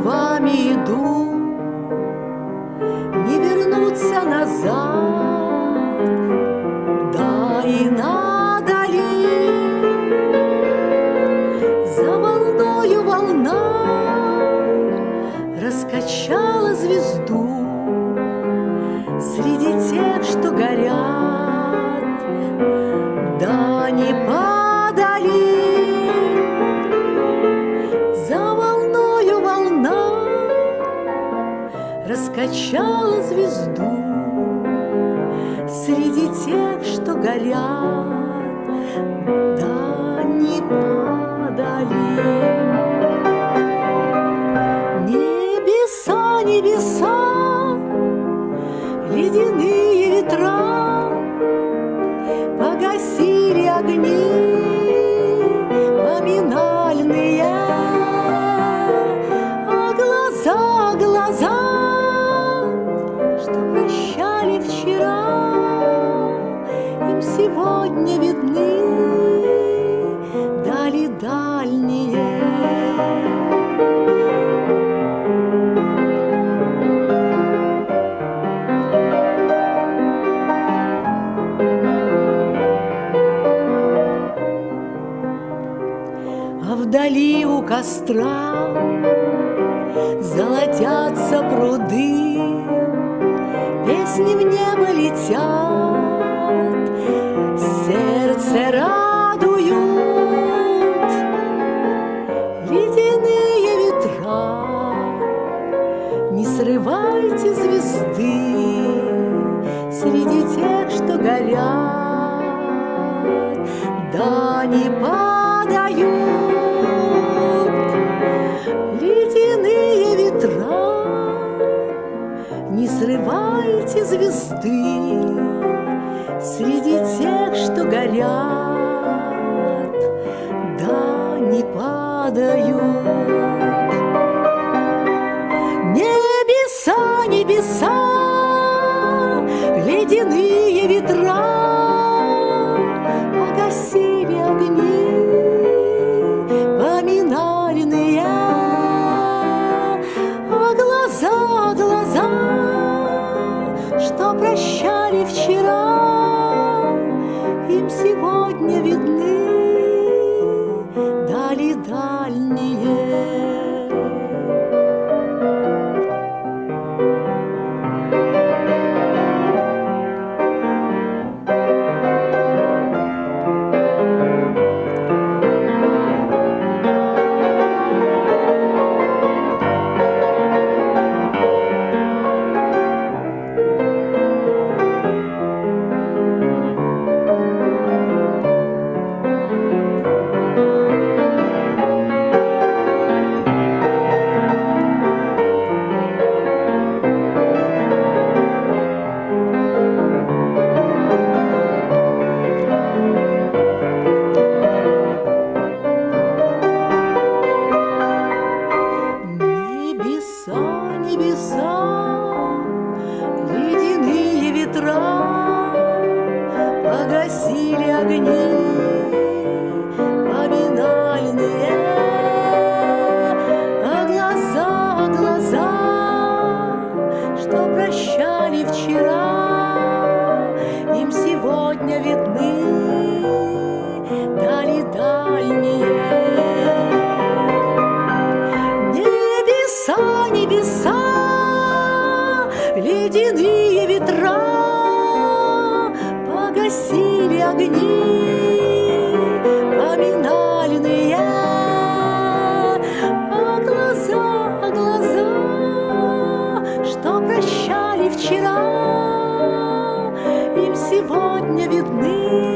ногами иду, не вернуться назад, да и надо ли? За волною волна раскачала звезду среди тех, что горят, раскачала звезду среди тех, что горят, да не падали. Небеса, небеса, ледяные ветра вдали у костра Золотятся пруды, Песни в небо летят, Сердце радуют Ледяные ветра. Не срывайте звезды Среди тех, что горят, Да не падают Не срывайте звезды среди тех, что горят, да не падают. Небеса, небеса, ледяные небеса, ледяные ветра погасили огни, поминали на глаза, а глаза, что прощали вчера, им сегодня видны.